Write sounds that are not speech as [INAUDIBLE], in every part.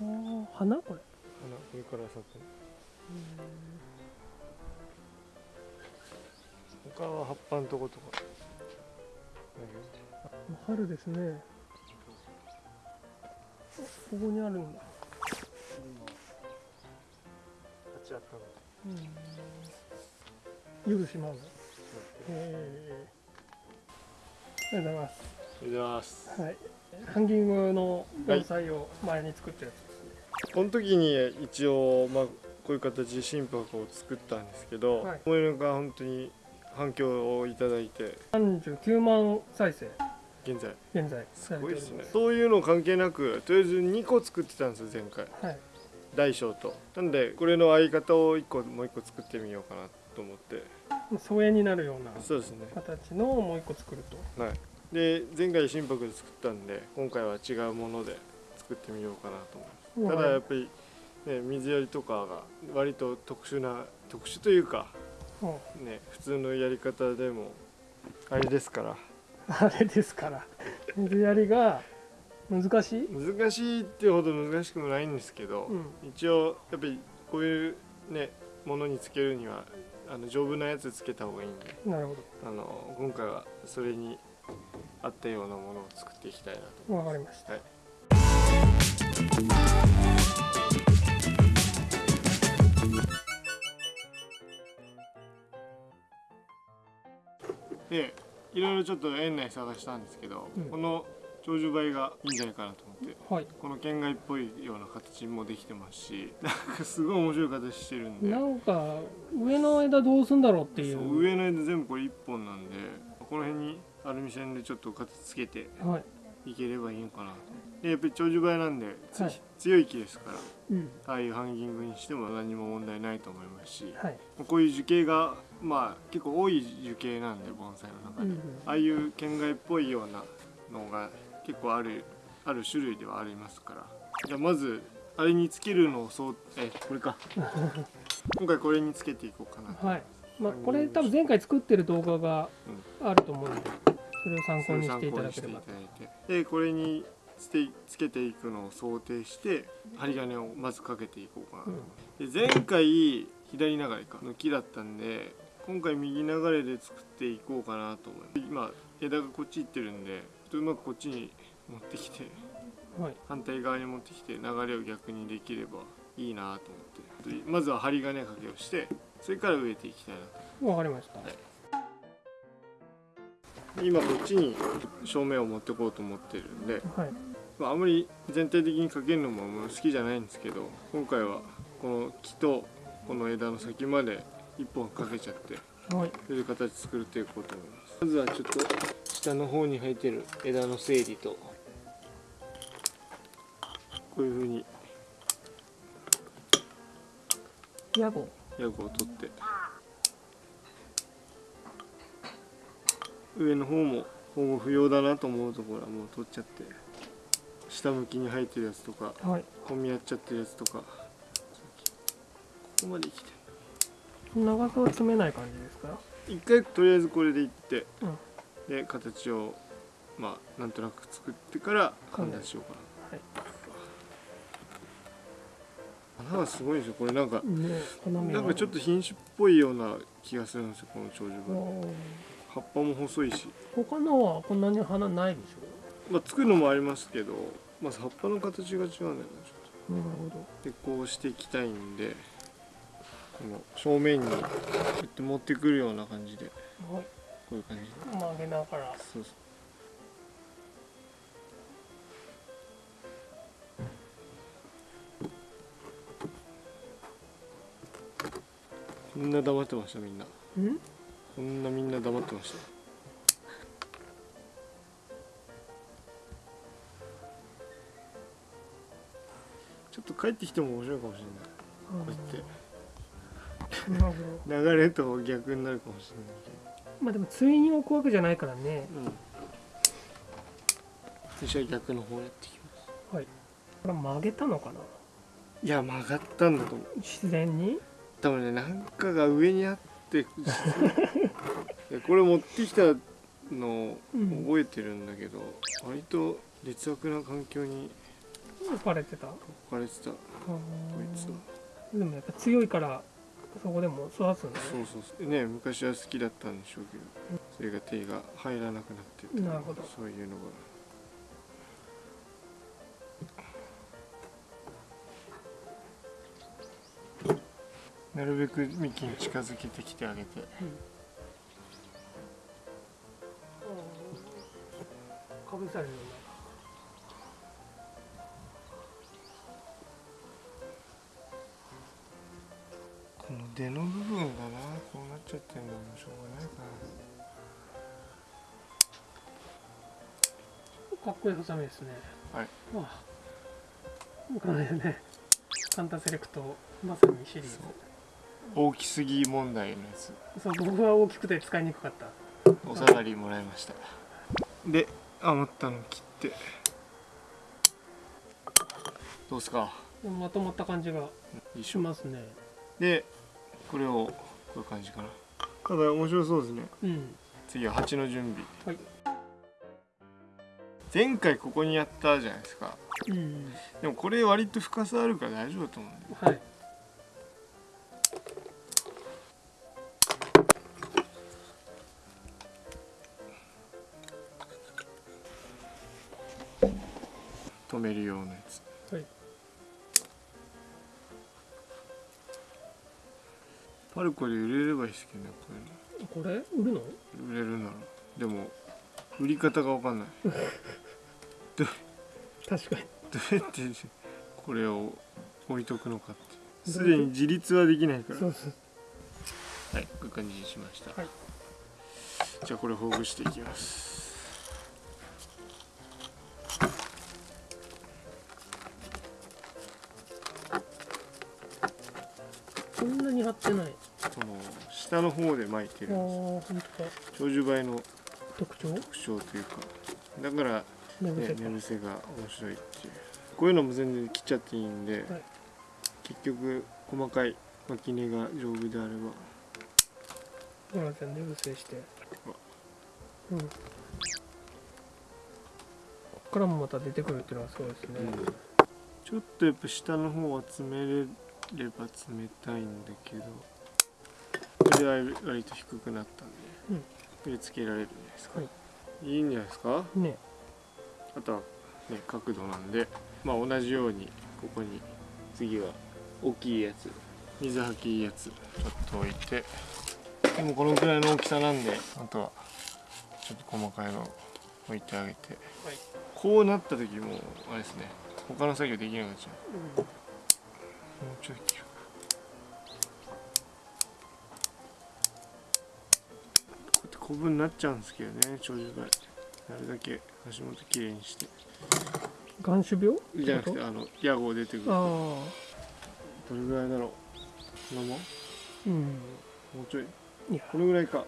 あー花？これ。花これから咲く。他は葉っぱのとことか。だ春ですね。あここにあるんだ。立ち会ったの。夜しまう。のへえありがとうございます。おはようございます。はい。ハンギングの盆栽を前に作ったやつ。ですね、この時に一応まあこういう形で心拍を作ったんですけど、はい。思いのが本当に反響をいただいて。39万再生。現在。現在。すごいですね。そういうの関係なくとりあえず2個作ってたんですよ前回。はい。大小と。なんでこれの相方を1個もう1個作ってみようかなと思って。疎遠になるような形のをもう一個作ると。はい。で前回心拍で作ったんで今回は違うもので作ってみようかなと思いますただやっぱり、ね、水やりとかが割と特殊な特殊というかうんね普通のやり方でもあれですから。[LAUGHS] あれですから。水やりが難しい、難しいってほど難しくもないんですけど、うん、一応やっぱりこういうねものにつけるにはあの丈夫なやつつけた方がいいんでなるほあの今回はそれに合ったようなものを作っていきたいなと。どわかりました。はいでいろいろちょっと園内探したんですけど、うん。この長寿梅がいいんじゃないかなと思って。はい。この県外っぽいような形もできてますし [LAUGHS] なんかすごい面白い形してるんで。なんか上の枝どうすんだろうっていう。上の枝全部これ1本なんでこの辺にアルミ線でちょっと形つけてはいいければいいのかなと。でやっぱり長寿梅なんで、つはい。強い木ですからうん。ああいうハンギングにしても何も問題ないと思いますしはい。こういう樹形がまあ結構多い樹形なんで盆栽の中で、うんうんああいう県外っぽいようなのが結構あるある種類ではありますから。じゃあまずあれにつけるのをそうえこれか。[LAUGHS] 今回これにつけていこうかなと。はい。まあこれ多分前回作ってる動画があると思うんでそれを参考にしていただければでこれにつけつけていくのを想定して針金をまずかけていこうかなと。思います、で前回左流れかの木だったんで今回右流れで作っていこうかなと思います。今枝がこっち行ってるんでうまくこっちに持ってきてはい。反対側に持ってきて流れを逆にできればいいなと思って。まずは針金かけをしてそれから植えていきたいなと。わかりました今こっちに正面を持ってこうと思ってるんで、はい。まあ、あんまり全体的にかけるのも好きじゃないんですけど今回はこの木とこの枝の先まで一本かけちゃってはい。そういう形作っていこうと思います。まずはちょっと下の方に生えてる枝の整理とこういう風にヤゴヤゴを取って上の方も保護不要だなと思うところはもう取っちゃって下向きに生えてるやつとかはい。混み合っちゃってるやつとかここまで来て長さは詰めない感じですか？一回とりあえずこれでいって、うん。で形をまあなんとなく作ってから判断しようかはい。な、花がすごいですよ。これなんかねなんかちょっと品種っぽいような気がするんですよこの長寿あ梅ー葉っぱも細いし。他のはこんなに花ないでしまあ作るのもありますけどまず葉っぱの形が違うんだよねちょっょなるほど。とでこうしていきたいんでこの正面にこうやって持ってくるような感じではい。こういう感じで。曲げながら。そうそう。こんな黙ってましたみんな。うん？こんなみんな黙ってました？ちょっと帰ってきても面白いかもしれない。こうやって。流れと逆になるかもしれないけまあでも対に置くわけじゃないからね。どうん。私は逆の方やってきます。はい。これ曲げたのかな？いや曲がったんだと思う。自然に？多分ねなんかが上にあって [LAUGHS] これ持ってきたのうん。覚えてるんだけど、割と劣悪な環境にかれてた。あ置かれてた。こいつは。ーでもやっぱ強いからそこでも育つんだね。そうそうそう。ね昔は好きだったんでしょうけどそれが手が入らなくなってった。なるほど。そういうのが。なるべく幹に近づけてきてあげて。かぶされるよこの出の部分がなこうなっちゃってんのもしょうがないかかっこいいハサミですねは。い。まあこの辺ね。カンタセレクトまさにシリーズ。な大きすぎ問題のやつ。そう僕は大きくて使いにくかった。お下がりもらいました。で余ったの切って。どうっすか？でもまとまった感じがしますね。でこれをこういう感じかな。ただ面白そうですね。うん。次は鉢の準備。はい。前回ここにやったじゃないですか。うん。でもこれ割と深さあるから大丈夫だと思うんではいめるようなやつ。はい。パルコで売れればいいですけどねここれ？売るの？売れるなら。でも売り方が分かんない。[LAUGHS] 確かに。どうやってこれを置いとくのかって。すでに自立はできないから。はいこういう感じにしました、はい。じゃあこれほぐしていきますそんなに張ってない。その下の方で巻いてあるんです。あ本当だ。長寿梅の特徴？特徴というかだから、ね、寝癖か。寝癖が面白いっていう。こういうのも全然切っちゃっていいんで、はい。結局細かい巻き根が丈夫であれば。ほらじゃあ寝癖して。うん。こっからもまた出てくるっていうのはそうですね、ちょっとやっぱ下の方は詰めれれば冷たいんだけどこれで割と低くなったんで、うん。これつけられるんじゃないですか、はい。いいんじゃないですか？ね。あとはね角度なんでまあ同じようにここに次は大きいやつ水はきいいやつちょっと置いてでもこのくらいの大きさなんであとはちょっと細かいの置いてあげて。はい。こうなった時もあれですね他の作業できなくなっちゃうもうちょい切るこうやって古文になっちゃうんですけどね長寿梅なるだけ足元きれいにして。眼種病？じゃなくってあの屋号出てくる。あどあれぐらいだろう？のももうん。うちょい。これぐらいか。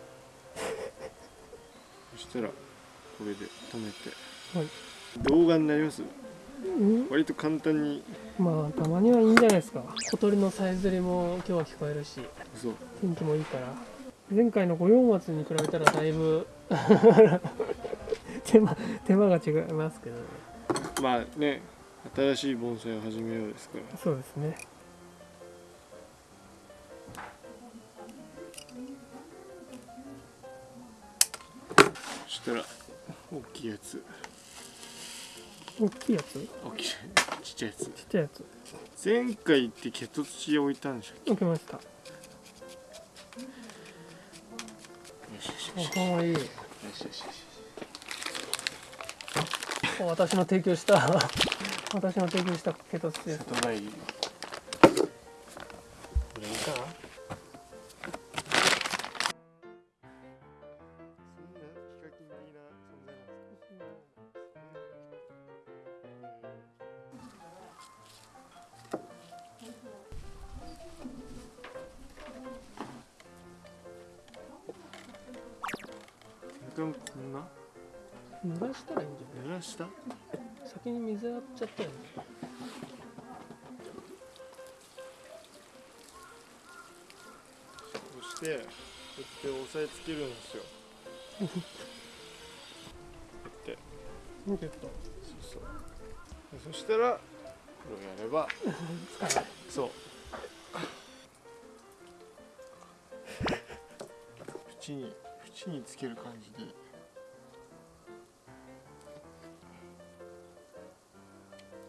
そしたらこれで止めて。はい。動画になります？うん割と簡単に。まあたまにはいいんじゃないですか。小鳥のさえずりも今日は聞こえるし天気もいいから。前回の五葉松に比べたらだいぶ [LAUGHS] 手間手間が違いますけど。ねまあね新しい盆栽を始めようですから。そうですね。そしたら大きいやつ大きいやつ？大きいちっちゃいやつ？ちっちゃいやつ。前回ってケト土置いたんでしょ置きました。よしよしよしああいい。よしよしよし私の提供した。私の提供したケトツです里帰りこんな濡らしたらいいんじゃ濡らした？ない先に水やっちゃったよね。そしてこうやって押さえつけるんですよ。こうやって。見てた？そうそう。でそしたらやれば。使えないそう。[LAUGHS] 縁に縁につける感じで。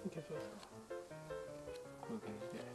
いけそうですか。こういう感じで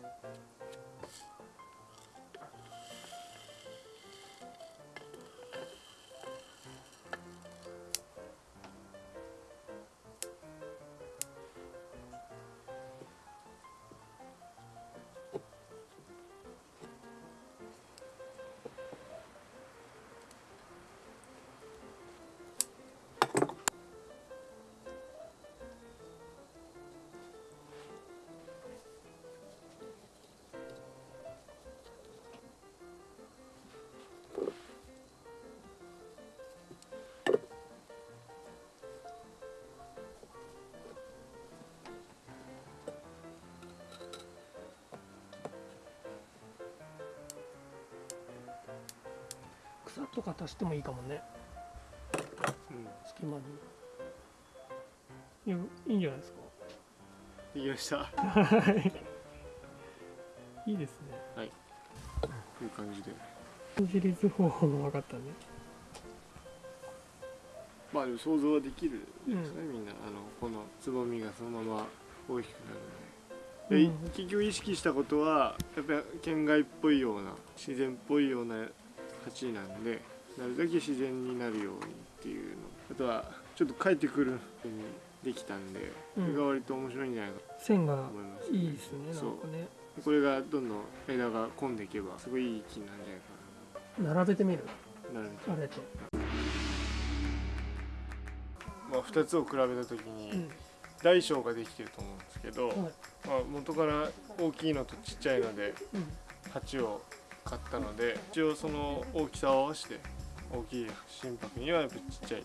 とか足してもいいかもね。うん。隙間に。いやいいんじゃないですか。できました。[LAUGHS] いいですね。こういう感じで。自立方法も分かったね。まあでも想像はできるんですね、みんなあのこのつぼみがそのまま大きくなるので。で、うん。結局意識したことはやっぱり県外っぽいような自然っぽいような鉢なんでなるだけ自然になるようにっていうの。あとはちょっと帰ってくるようにできたんで、うん。それが割と面白いんじゃないか線がと思います、いいですねそう。んなかね。これがどんどん枝が混んでいけばすごいいい木になるんじゃないか並べてみる？ななるべくあれと、まあ、2つを比べた時に、うん。大小ができてると思うんですけど、はい。まあ、元から大きいのとちっちゃいのでうん、鉢を買ったので一応その大きさを合わせて大きい心拍にはやっぱちっちゃい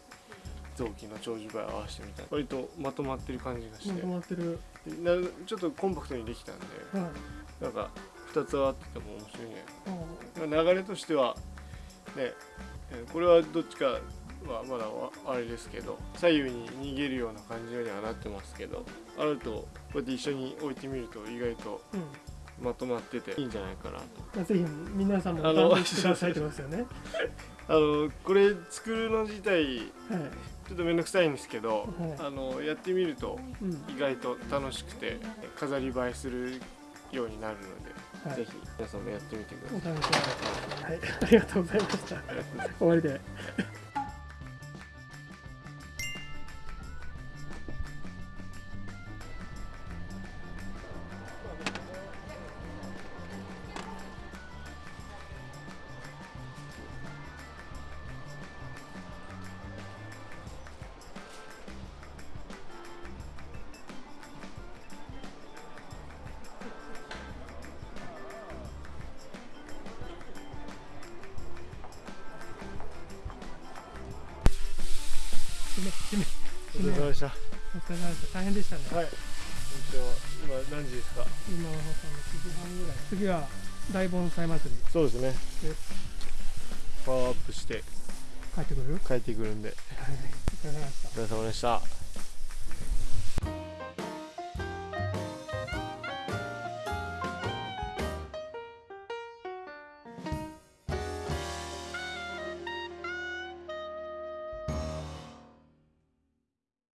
臓器の長寿倍を合わせてみたい割とまとまってる感じがしまとてまってる。なちょっとコンパクトにできたんではい。なんか2つ合ってても面白いねあ流れとしてはねえーこれはどっちかはまだわあれですけど左右に逃げるような感じにはなってますけどあるとこうやって一緒に置いてみると意外とうんまとまってて。いいんじゃないかなと。まあぜひ皆さんもあの試してくださいってことですよね。[LAUGHS] あのこれ作るの自体はい。ちょっと面倒くさいんですけど、はい。あのやってみるとうん。意外と楽しくて飾り映えするようになるので、はい。ぜひ皆さんもやってみてくだおさい。試しくださいはい。ありがとうございました。[LAUGHS] 終わりでめお疲れ様でした。お疲れ様でした。大変でした。ねはい。今何時ですか？今は9時半ぐらい。次は大盆栽祭り。そうですね。でパワーアップして帰ってくる？帰ってくるんで。はい。お疲れ様でした。お疲れ様でした